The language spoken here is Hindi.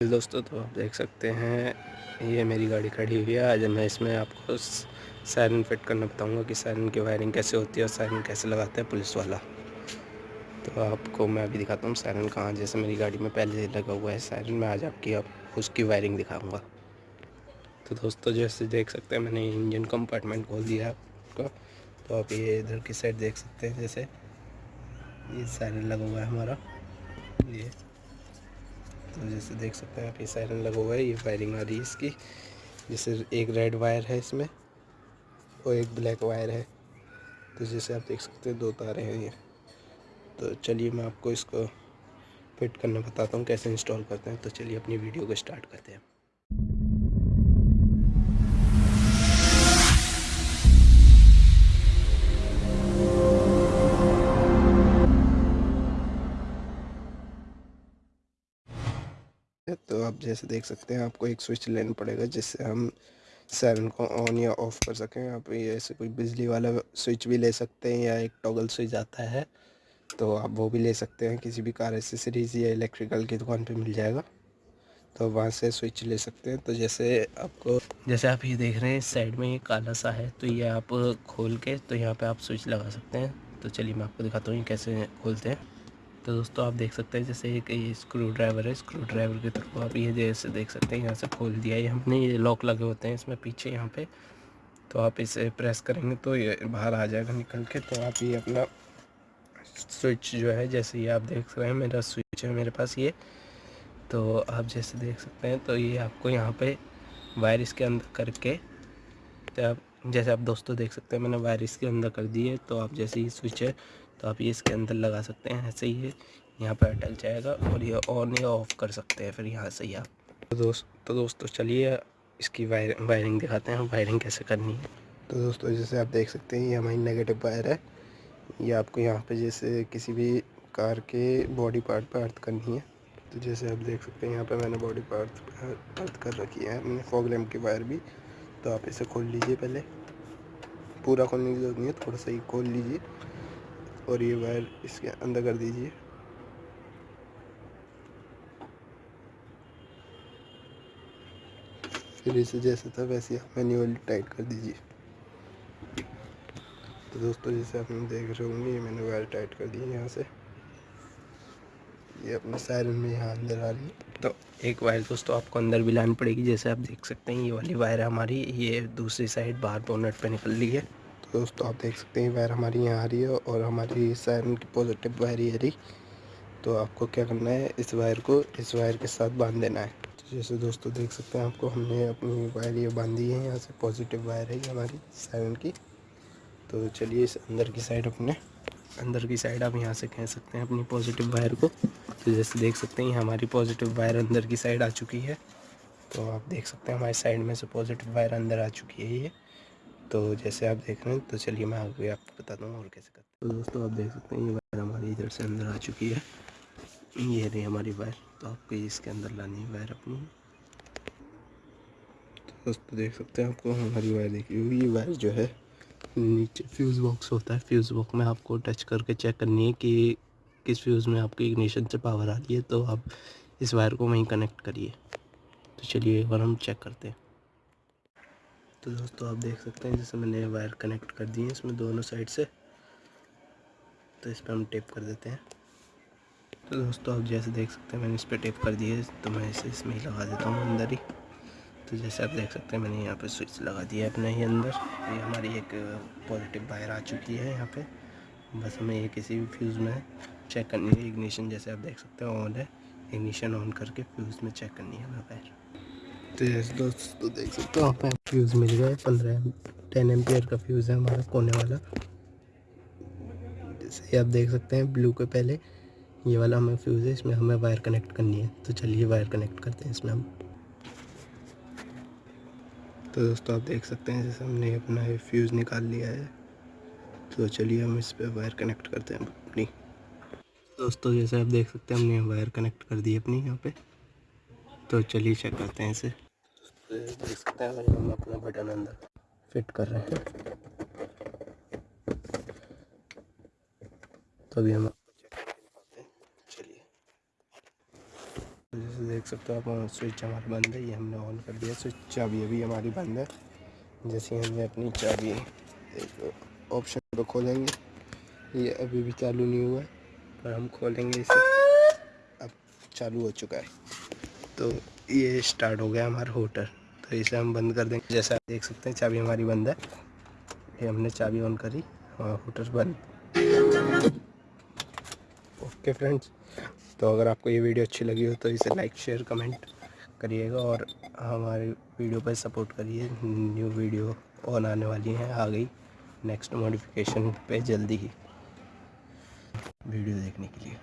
दोस्तों तो आप देख सकते हैं, ये मेरी गाड़ी खड़ी हुई है। आज मैं इसमें आपको सायरन फिट करना बताऊँगा कि सायरन की वायरिंग कैसे होती है और सायरन कैसे लगाते हैं पुलिस वाला। तो आपको मैं अभी दिखाता हूँ सायरन कहाँ जैसे मेरी गाड़ी में पहले लगा हुआ है सायरन में आज आपकी, आप, उसकी वायरिंग दिखाऊँगा। तो दोस्तों, जैसे देख सकते हैं, मैंने इंजन कंपार्टमेंट खोल दिया आपका। तो आप ये इधर की साइड देख सकते हैं, जैसे ये सायरन लगा हुआ है हमारा। ये तो जैसे देख सकते हैं आप, ये साइरन लगा हुआ है, ये वायरिंग आ रही है इसकी। जैसे एक रेड वायर है इसमें और एक ब्लैक वायर है। तो जैसे आप देख सकते हैं, दो तारे हैं ये। तो चलिए मैं आपको इसको फिट करना बताता हूँ, कैसे इंस्टॉल करते हैं। तो चलिए अपनी वीडियो को स्टार्ट करते हैं। तो आप जैसे देख सकते हैं, आपको एक स्विच लेना पड़ेगा जिससे हम सायरन को ऑन या ऑफ़ कर सकें। आप ऐसे कोई बिजली वाला स्विच भी ले सकते हैं या एक टॉगल स्विच आता है तो आप वो भी ले सकते हैं। किसी भी कार एसेसरीज़ या इलेक्ट्रिकल की दुकान पे मिल जाएगा तो वहाँ से स्विच ले सकते हैं। तो जैसे आपको, जैसे आप ये देख रहे हैं, साइड में ये काला सा है तो ये आप खोल के तो यहाँ पे आप स्विच लगा सकते हैं। तो चलिए मैं आपको दिखाता हूँ कैसे खोलते हैं। तो दोस्तों आप देख सकते हैं, जैसे एक ये स्क्रू ड्राइवर है स्क्रू ड्राइवर के थ्रू आप ये जैसे देख सकते हैं, यहाँ से खोल दिया ये हमने ये लॉक लगे होते हैं इसमें पीछे यहाँ पे। तो आप इसे प्रेस करेंगे तो ये बाहर आ जाएगा निकल के। तो आप ये अपना स्विच जो है, जैसे ये आप देख रहे हैं, मेरा स्विच है मेरे पास ये। तो आप जैसे देख सकते हैं तो ये आपको यहाँ पे वायर इसके अंदर करके तो आप जैसे आप दोस्तों देख सकते हैं, मैंने वायर इसके अंदर कर दी है। तो आप जैसे ही स्विच है तो आप ये इसके अंदर लगा सकते हैं, ऐसे ही है यहाँ पर अटक जाएगा और ये ऑन या ऑफ़ कर सकते हैं फिर यहाँ से ही आप। तो दोस्त तो दोस्तों चलिए इसकी वायर वायरिंग दिखाते हैं वायरिंग कैसे करनी है। तो दोस्तों, जैसे आप देख सकते हैं, ये हमारी नेगेटिव वायर है। ये आपको यहाँ पे जैसे किसी भी कार के बॉडी पार्ट पर अर्थ करनी है। तो जैसे आप देख सकते हैं, यहाँ पे मैंने बॉडी पार्ट अर्थ कर रखी है मैंने फॉग की वायर भी। तो आप इसे खोल लीजिए पहले। पूरा खोलने की ज़रूरत नहीं है, थोड़ा सा ही खोल लीजिए। और ये वायर इसके अंदर कर दीजिए। फिर इसे जैसे था वैसे आप मैन्युअली टाइट कर दीजिए। तो दोस्तों, जैसे आप देख रहे होंगे, ये मैंने वायर टाइट कर दी यहाँ से। ये अपने सायरन में यहाँ अंदर आ रही है। तो एक वायर दोस्तों, आपको अंदर भी लानी पड़ेगी। जैसे आप देख सकते हैं, ये वाली वायर हमारी, ये दूसरी साइड बाहर बोनट पे निकल रही है। दोस्तों, आप देख सकते हैं वायर हमारी यहाँ आ रही है और हमारी सायरन की पॉजिटिव वायर ही आ रही। तो आपको क्या करना है, इस वायर को इस वायर के साथ बाँध देना है। तो जैसे दोस्तों देख सकते हैं, आपको हमने अपनी वायर ये बांधी है, यहाँ से पॉजिटिव वायर है हमारी सायरन की। तो चलिए इस अंदर की साइड अपने, अंदर की साइड आप यहाँ से कह सकते हैं अपनी पॉजिटिव वायर को। तो जैसे देख सकते हैं हमारी पॉजिटिव वायर अंदर की साइड आ चुकी है। तो आप देख सकते हैं, हमारी साइड में से पॉजिटिव वायर अंदर आ चुकी है ये। तो जैसे आप देख रहे हैं तो चलिए मैं आगे आपको बता हूँ और कैसे करते हैं। तो दोस्तों, आप देख सकते हैं, ये वायर हमारी इधर से अंदर आ चुकी है। ये रही हमारी वायर तो आपको इसके अंदर लानी है वायर अपनी। तो दोस्तों, देख सकते हैं आपको, हमारी वायर देखी हुई ये वायर जो है, नीचे फ्यूज़ बॉक्स होता है। फ्यूज़ बॉक्स में आपको टच करके चेक करनी है कि किस फ्यूज़ में आपकी इग्निशन से पावर आ रही है। तो आप इस वायर को वहीं कनेक्ट करिए। तो चलिए एक बार हम चेक करते हैं। तो दोस्तों, आप देख सकते हैं, जैसे मैंने वायर कनेक्ट कर दी है इसमें दोनों साइड से। तो इस पर हम टेप कर देते हैं। तो दोस्तों, आप जैसे देख सकते हैं, मैंने इस पर टेप कर दी है तो मैं इसे इसमें ही लगा देता हूँ अंदर ही। तो जैसे आप देख सकते हैं, मैंने यहाँ पे स्विच लगा दिया है अपने ही अंदर। ये हमारी एक पॉजिटिव वायर आ चुकी है यहाँ पे। बस हमें ये किसी भी फ्यूज़ में चेक करनी है। इग्निशन जैसे आप देख सकते हैं ऑन है। इग्निशन ऑन करके फ्यूज़ में चेक करनी है हमें वायर तो जैसे दोस्तों देख सकते हो आप फ्यूज़ मिल गया पंद्रह टेन एम्पियर का फ्यूज़ है हमारा, कोने वाला। जैसे आप देख सकते हैं ब्लू के पहले, ये वाला हमें फ्यूज़ है, इसमें हमें वायर कनेक्ट करनी है। तो चलिए वायर कनेक्ट करते हैं इसमें हम। तो दोस्तों, आप देख सकते हैं, जैसे हमने अपना ये फ्यूज़ निकाल लिया है। तो चलिए हम इस पर वायर कनेक्ट करते हैं अपनी। दोस्तों, जैसे आप देख सकते हैं, हमने वायर कनेक्ट कर दी अपनी यहाँ पे। तो चलिए चेक करते हैं इसे। देख सकते हैं। हम अपना बटन अंदर फिट कर रहे हैं। तो अभी हम चलिए। तो जैसे देख सकते हो आप स्विच हमारा बंद है, ये हमने ऑन कर दिया। स्विच चाबी अभी हमारी बंद है। जैसे हमने अपनी चाबी ऑप्शन पर खोलेंगे। ये अभी भी चालू नहीं हुआ है, पर हम खोलेंगे इसे। अब चालू हो चुका है। तो ये स्टार्ट हो गया हमारा होटर तो इसे हम बंद कर देंगे. जैसा आप देख सकते हैं, चाबी हमारी बंद है. ये हमने चाबी ऑन करी. और होटर बंद. ओके फ्रेंड्स तो अगर आपको ये वीडियो अच्छी लगी हो तो इसे लाइक शेयर कमेंट करिएगा और हमारे वीडियो पर सपोर्ट करिए. न्यू वीडियो ऑन आने वाली हैं, आ गई. नेक्स्ट मॉडिफिकेशन पे जल्दी ही वीडियो देखने के लिए.